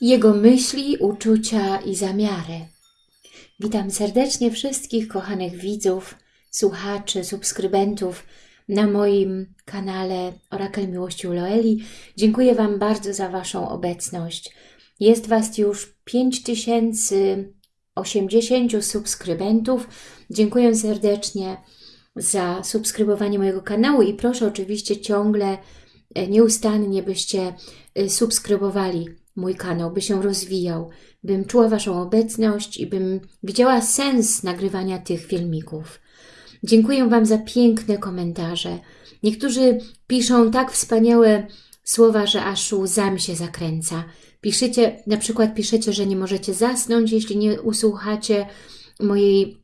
Jego myśli, uczucia i zamiary. Witam serdecznie wszystkich kochanych widzów, słuchaczy, subskrybentów na moim kanale Orakel Miłości u Loeli. Dziękuję Wam bardzo za Waszą obecność. Jest Was już 5080 subskrybentów. Dziękuję serdecznie za subskrybowanie mojego kanału i proszę oczywiście ciągle, e, nieustannie byście e, subskrybowali mój kanał, by się rozwijał, bym czuła Waszą obecność i bym widziała sens nagrywania tych filmików. Dziękuję Wam za piękne komentarze. Niektórzy piszą tak wspaniałe słowa, że aż łzami się zakręca. Piszecie, na przykład piszecie, że nie możecie zasnąć, jeśli nie usłuchacie mojej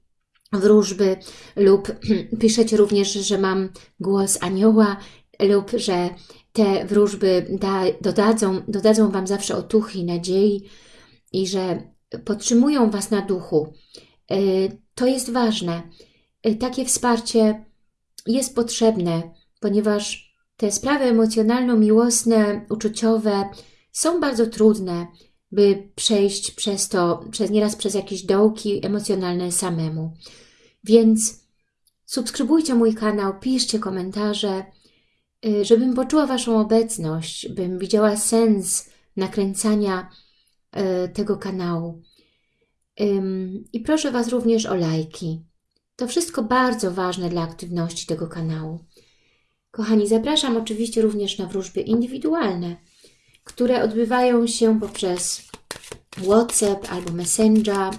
wróżby lub piszecie również, że mam głos anioła lub że te wróżby da, dodadzą, dodadzą Wam zawsze otuchy nadziei i że podtrzymują Was na duchu. E, to jest ważne. E, takie wsparcie jest potrzebne, ponieważ te sprawy emocjonalno-miłosne, uczuciowe są bardzo trudne, by przejść przez to, przez nieraz przez jakieś dołki emocjonalne samemu. Więc subskrybujcie mój kanał, piszcie komentarze, y, żebym poczuła Waszą obecność, bym widziała sens nakręcania y, tego kanału. I proszę Was również o lajki. To wszystko bardzo ważne dla aktywności tego kanału. Kochani, zapraszam oczywiście również na wróżby indywidualne, które odbywają się poprzez WhatsApp albo Messenger.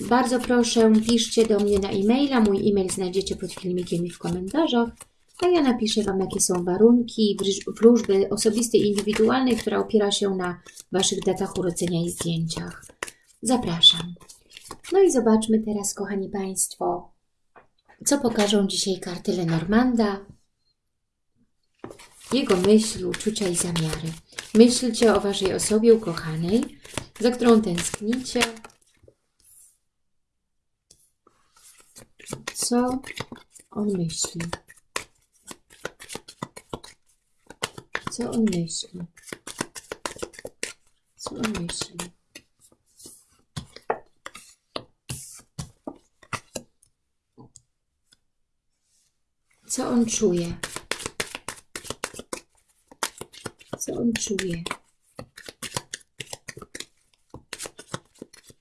Bardzo proszę, piszcie do mnie na e-maila. Mój e-mail znajdziecie pod filmikiem i w komentarzach. A ja napiszę Wam, jakie są warunki wróżby osobistej indywidualnej, która opiera się na Waszych datach urodzenia i zdjęciach. Zapraszam. No i zobaczmy teraz, kochani Państwo, co pokażą dzisiaj karty Lenormanda, jego myśli, uczucia i zamiary. Myślcie o Waszej osobie ukochanej, za którą tęsknicie. Co on myśli? Co on myśli? Co on myśli? Co on czuje? Co on czuje?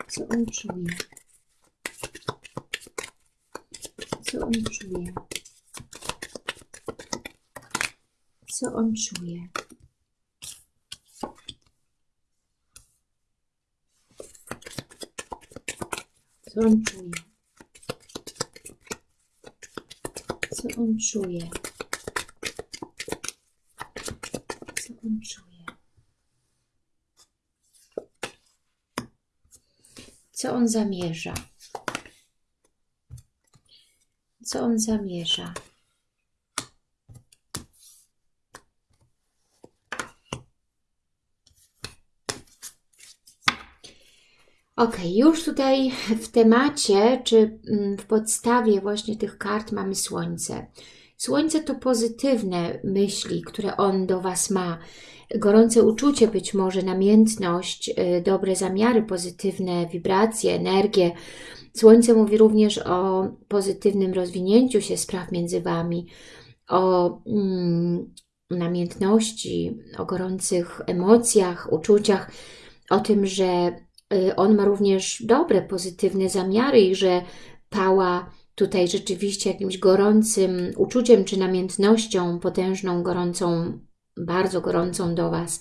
Co on czuje? Co on czuje? Co on czuje? Co on czuje? Co on czuje? Co on czuje? Co on zamierza? Co on zamierza? Ok, już tutaj w temacie, czy mm, w podstawie właśnie tych kart mamy Słońce. Słońce to pozytywne myśli, które on do Was ma. Gorące uczucie być może, namiętność, y, dobre zamiary, pozytywne wibracje, energię. Słońce mówi również o pozytywnym rozwinięciu się spraw między Wami, o mm, namiętności, o gorących emocjach, uczuciach, o tym, że on ma również dobre, pozytywne zamiary i że pała tutaj rzeczywiście jakimś gorącym uczuciem czy namiętnością, potężną, gorącą, bardzo gorącą do Was.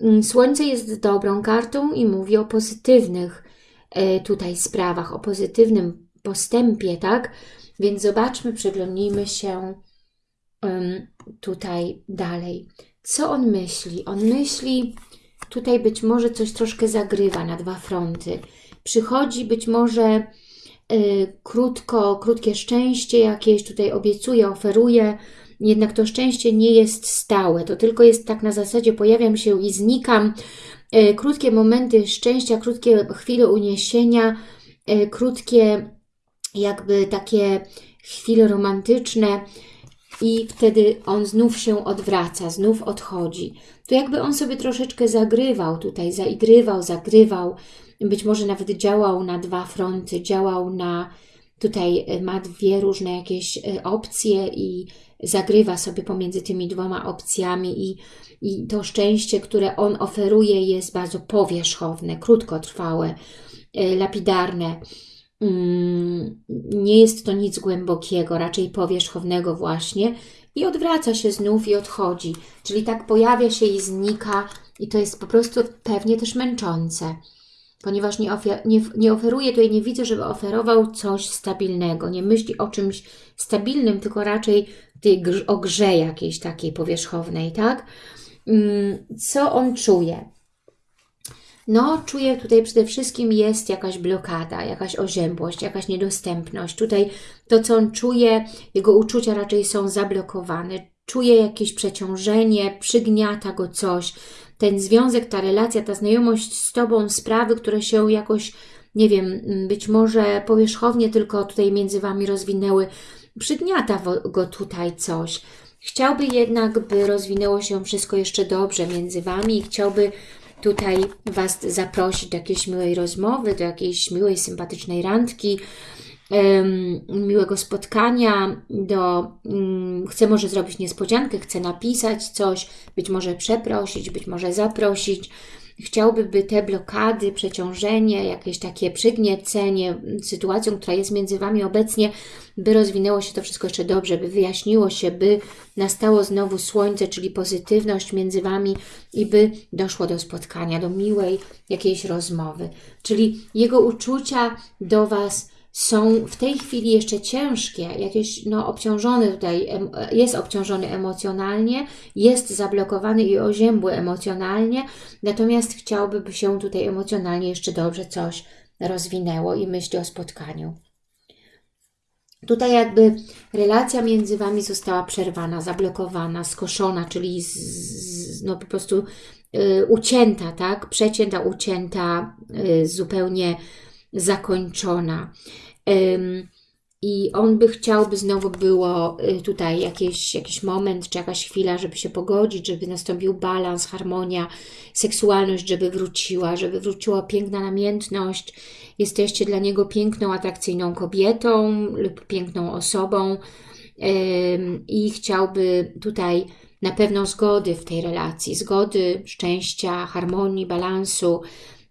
Mm, Słońce jest dobrą kartą i mówi o pozytywnych y, tutaj sprawach, o pozytywnym postępie, tak? Więc zobaczmy, przyglądnijmy się tutaj dalej. Co on myśli? On myśli Tutaj być może coś troszkę zagrywa na dwa fronty. Przychodzi być może y, krótko, krótkie szczęście jakieś, tutaj obiecuje, oferuje, jednak to szczęście nie jest stałe. To tylko jest tak na zasadzie pojawiam się i znikam. Y, krótkie momenty szczęścia, krótkie chwile uniesienia, y, krótkie jakby takie chwile romantyczne, i wtedy on znów się odwraca, znów odchodzi. To jakby on sobie troszeczkę zagrywał tutaj, zaigrywał, zagrywał, być może nawet działał na dwa fronty, działał na, tutaj e, ma dwie różne jakieś e, opcje i zagrywa sobie pomiędzy tymi dwoma opcjami i, i to szczęście, które on oferuje jest bardzo powierzchowne, krótkotrwałe, e, lapidarne. Nie jest to nic głębokiego, raczej powierzchownego właśnie i odwraca się znów i odchodzi. Czyli tak pojawia się i znika i to jest po prostu pewnie też męczące ponieważ nie, nie, nie oferuje tutaj, nie widzę, żeby oferował coś stabilnego. Nie myśli o czymś stabilnym, tylko raczej tej, o grze jakiejś takiej powierzchownej, tak? Mm, co on czuje? No, czuję tutaj przede wszystkim jest jakaś blokada, jakaś oziębłość, jakaś niedostępność. Tutaj to, co on czuje, jego uczucia raczej są zablokowane. Czuje jakieś przeciążenie, przygniata go coś, ten związek, ta relacja, ta znajomość z Tobą, sprawy, które się jakoś, nie wiem, być może powierzchownie tylko tutaj między Wami rozwinęły, przygniata go tutaj coś. Chciałby jednak, by rozwinęło się wszystko jeszcze dobrze między Wami i chciałby tutaj Was zaprosić do jakiejś miłej rozmowy, do jakiejś miłej, sympatycznej randki, miłego spotkania, do, um, chcę może zrobić niespodziankę, chcę napisać coś, być może przeprosić, być może zaprosić. Chciałby, by te blokady, przeciążenie, jakieś takie przygniecenie sytuacją, która jest między Wami obecnie, by rozwinęło się to wszystko jeszcze dobrze, by wyjaśniło się, by nastało znowu słońce, czyli pozytywność między Wami i by doszło do spotkania, do miłej jakiejś rozmowy. Czyli jego uczucia do Was są w tej chwili jeszcze ciężkie, jakieś no, obciążony tutaj, jest obciążony emocjonalnie, jest zablokowany i oziębły emocjonalnie, natomiast chciałby, by się tutaj emocjonalnie jeszcze dobrze coś rozwinęło i myśli o spotkaniu. Tutaj jakby relacja między Wami została przerwana, zablokowana, skoszona, czyli z, z, no po prostu y, ucięta, tak? Przecięta, ucięta, y, zupełnie zakończona. I on by chciał, by znowu było y, tutaj jakiś, jakiś moment, czy jakaś chwila, żeby się pogodzić, żeby nastąpił balans, harmonia, seksualność, żeby wróciła, żeby wróciła piękna namiętność. Jesteście dla niego piękną, atrakcyjną kobietą lub piękną osobą i chciałby tutaj na pewno zgody w tej relacji, zgody, szczęścia, harmonii, balansu,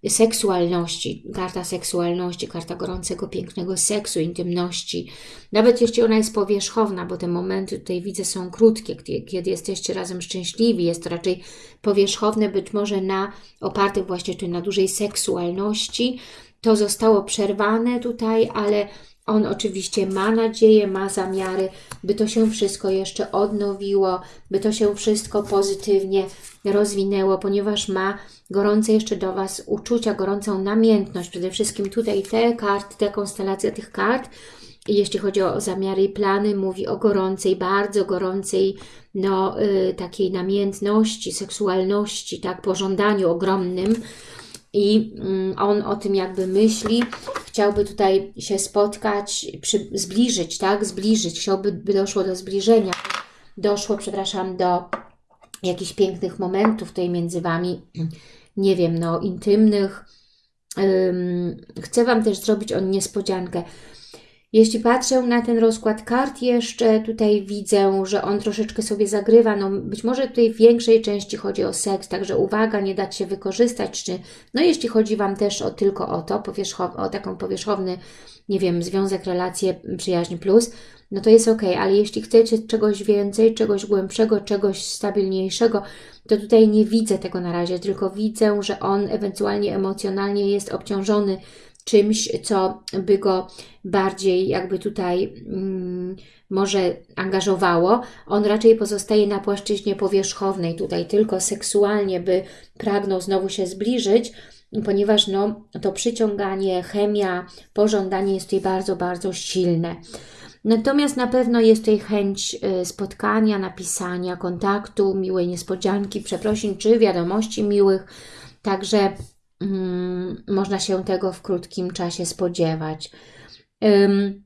seksualności, karta seksualności, karta gorącego, pięknego seksu, intymności. Nawet jeśli ona jest powierzchowna, bo te momenty tutaj widzę są krótkie, kiedy jesteście razem szczęśliwi, jest raczej powierzchowne, być może na opartych właśnie tu na dużej seksualności. To zostało przerwane tutaj, ale on oczywiście ma nadzieję, ma zamiary, by to się wszystko jeszcze odnowiło, by to się wszystko pozytywnie rozwinęło, ponieważ ma gorące jeszcze do Was uczucia, gorącą namiętność. Przede wszystkim tutaj te karty, te konstelacje tych kart, jeśli chodzi o zamiary i plany, mówi o gorącej, bardzo gorącej, no, y, takiej namiętności, seksualności, tak, pożądaniu ogromnym. I mm, on o tym jakby myśli, chciałby tutaj się spotkać, przy, zbliżyć, tak, zbliżyć, chciałby, by doszło do zbliżenia, doszło, przepraszam, do jakichś pięknych momentów tutaj między Wami, nie wiem, no, intymnych. chcę Wam też zrobić on niespodziankę. Jeśli patrzę na ten rozkład kart jeszcze, tutaj widzę, że on troszeczkę sobie zagrywa, no być może tutaj w większej części chodzi o seks, także uwaga, nie dać się wykorzystać, czy no jeśli chodzi Wam też o tylko o to, o taką powierzchowny, nie wiem, związek, relacje, przyjaźń plus, no to jest ok, ale jeśli chcecie czegoś więcej, czegoś głębszego, czegoś stabilniejszego, to tutaj nie widzę tego na razie, tylko widzę, że on ewentualnie emocjonalnie jest obciążony czymś, co by go bardziej jakby tutaj mm, może angażowało. On raczej pozostaje na płaszczyźnie powierzchownej, tutaj tylko seksualnie by pragnął znowu się zbliżyć, ponieważ no, to przyciąganie, chemia, pożądanie jest tutaj bardzo, bardzo silne. Natomiast na pewno jest tutaj chęć y, spotkania, napisania, kontaktu, miłej niespodzianki, przeprosin czy wiadomości miłych. Także um, można się tego w krótkim czasie spodziewać. Um,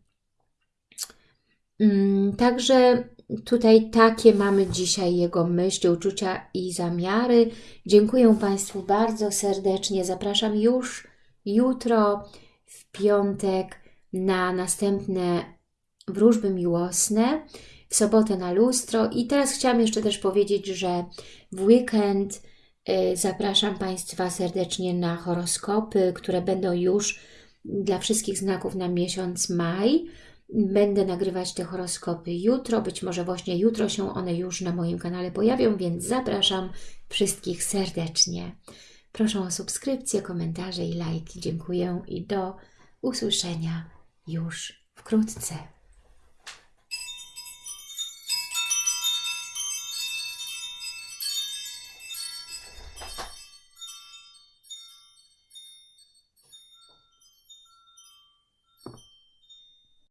także tutaj takie mamy dzisiaj jego myśli, uczucia i zamiary. Dziękuję Państwu bardzo serdecznie. Zapraszam już jutro, w piątek, na następne wróżby miłosne, w sobotę na lustro. I teraz chciałam jeszcze też powiedzieć, że w weekend zapraszam Państwa serdecznie na horoskopy, które będą już dla wszystkich znaków na miesiąc maj. Będę nagrywać te horoskopy jutro, być może właśnie jutro się one już na moim kanale pojawią, więc zapraszam wszystkich serdecznie. Proszę o subskrypcję, komentarze i lajki. Dziękuję i do usłyszenia już wkrótce.